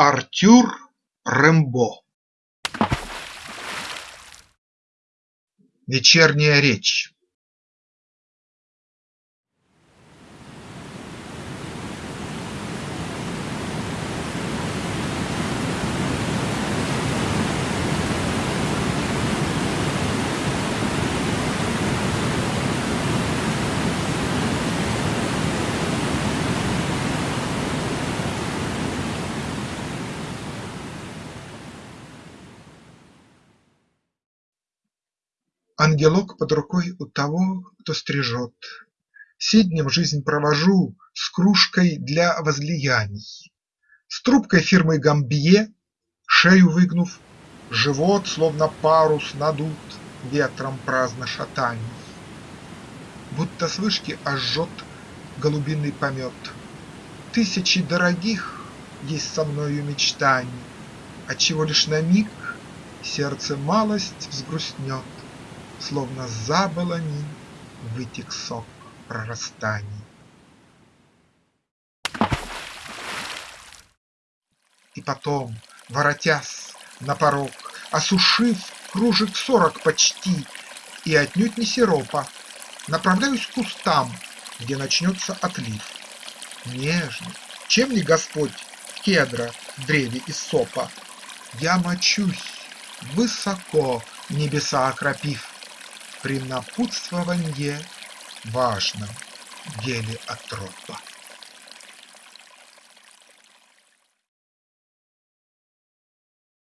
Артюр Рембо Вечерняя речь Ангелок под рукой у того, кто стрижет. Сиднем жизнь провожу с кружкой для возлияний, С трубкой фирмы Гамбье, шею выгнув, Живот, словно парус, надут ветром праздно шатаний. Будто с вышки аж жжет голубиный помет. Тысячи дорогих есть со мною мечтаний, Отчего лишь на миг сердце малость взгрустнет. Словно за балани вытек сок прорастаний. И потом, воротясь на порог, Осушив кружек сорок почти И отнюдь не сиропа, Направляюсь к кустам, где начнется отлив. Нежно, чем не Господь кедра древе из сопа, Я мочусь, высоко небеса окропив, при напутствованье важном деле Атропа.